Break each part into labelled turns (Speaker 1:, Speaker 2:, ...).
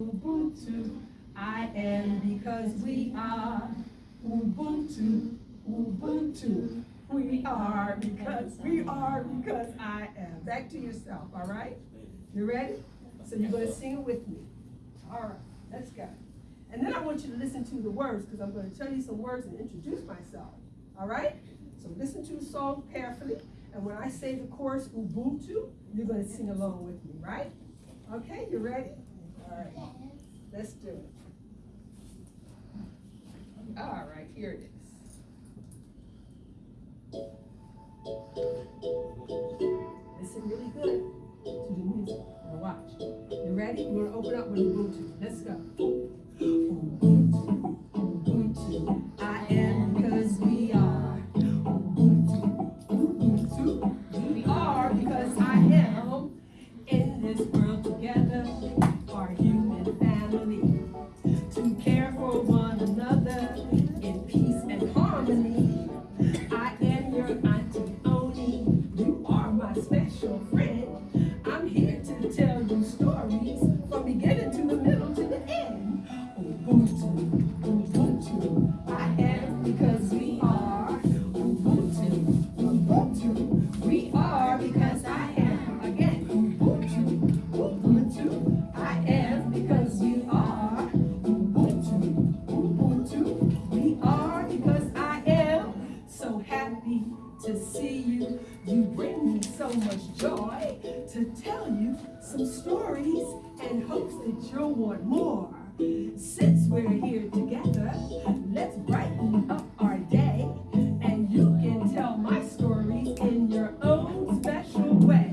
Speaker 1: Ubuntu, I am because we are Ubuntu, Ubuntu. We are because we are because I am. Back to yourself, all right? You ready? So you're gonna sing it with me. All right, let's go. And then I want you to listen to the words because I'm gonna tell you some words and introduce myself. All right? So listen to the song carefully. And when I say the chorus Ubuntu, you're gonna sing along with me, right? Okay, you ready? All right. Let's do it. All right, here it is. Listen really good to the music. Now watch. You ready? We're gonna open up with Ubuntu. Let's go. To see you. You bring me so much joy to tell you some stories and hopes that you'll want more. Since we're here together, let's brighten up our day and you can tell my stories in your own special way.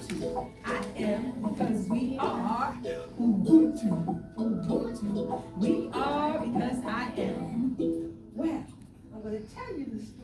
Speaker 1: I am because we are Ubuntu. Ubuntu. We are because I am. Well, I'm going to tell you the story.